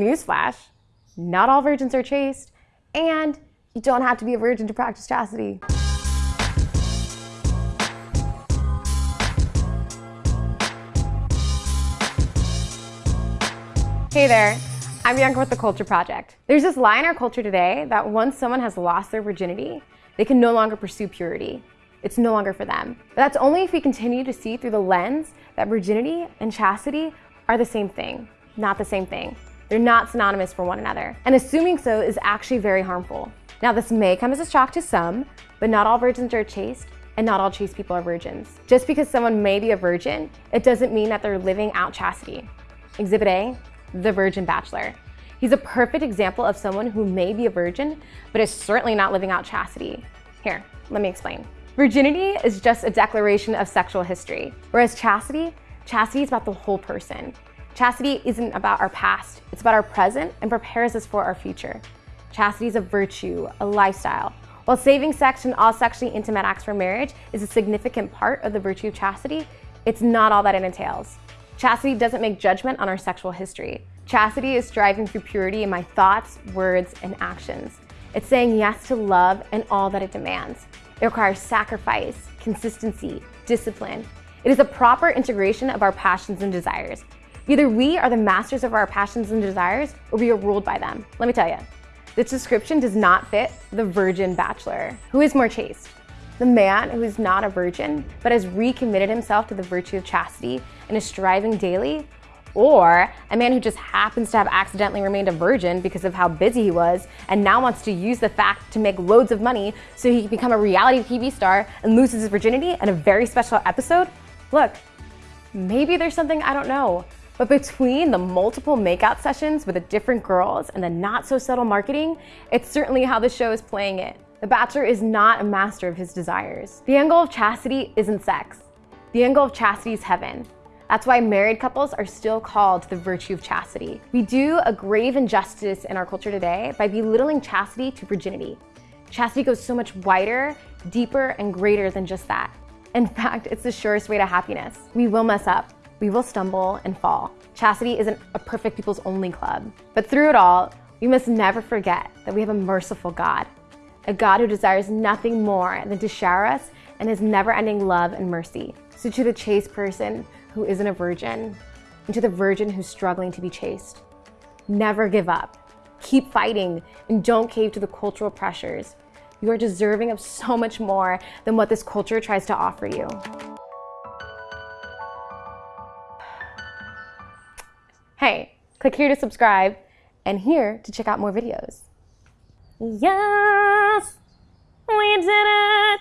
Newsflash, not all virgins are chaste, and you don't have to be a virgin to practice chastity. Hey there, I'm Bianca with The Culture Project. There's this lie in our culture today that once someone has lost their virginity, they can no longer pursue purity. It's no longer for them. But that's only if we continue to see through the lens that virginity and chastity are the same thing, not the same thing. They're not synonymous for one another. And assuming so is actually very harmful. Now, this may come as a shock to some, but not all virgins are chaste, and not all chaste people are virgins. Just because someone may be a virgin, it doesn't mean that they're living out chastity. Exhibit A, the Virgin Bachelor. He's a perfect example of someone who may be a virgin, but is certainly not living out chastity. Here, let me explain. Virginity is just a declaration of sexual history, whereas chastity, chastity is about the whole person. Chastity isn't about our past, it's about our present and prepares us for our future. Chastity is a virtue, a lifestyle. While saving sex and all sexually intimate acts for marriage is a significant part of the virtue of chastity, it's not all that it entails. Chastity doesn't make judgment on our sexual history. Chastity is striving for purity in my thoughts, words, and actions. It's saying yes to love and all that it demands. It requires sacrifice, consistency, discipline. It is a proper integration of our passions and desires. Either we are the masters of our passions and desires, or we are ruled by them. Let me tell you, this description does not fit the virgin bachelor. Who is more chaste? The man who is not a virgin, but has recommitted himself to the virtue of chastity and is striving daily, or a man who just happens to have accidentally remained a virgin because of how busy he was and now wants to use the fact to make loads of money so he can become a reality TV star and loses his virginity in a very special episode? Look, maybe there's something I don't know, but between the multiple makeout sessions with the different girls and the not so subtle marketing, it's certainly how the show is playing it. The Bachelor is not a master of his desires. The goal of chastity isn't sex. The goal of chastity is heaven. That's why married couples are still called the virtue of chastity. We do a grave injustice in our culture today by belittling chastity to virginity. Chastity goes so much wider, deeper, and greater than just that. In fact, it's the surest way to happiness. We will mess up. We will stumble and fall. Chastity isn't a perfect people's only club. But through it all, we must never forget that we have a merciful God, a God who desires nothing more than to shower us in his never-ending love and mercy. So to the chaste person who isn't a virgin and to the virgin who's struggling to be chaste. Never give up. Keep fighting and don't cave to the cultural pressures. You are deserving of so much more than what this culture tries to offer you. Hey, click here to subscribe and here to check out more videos. Yes, we did it.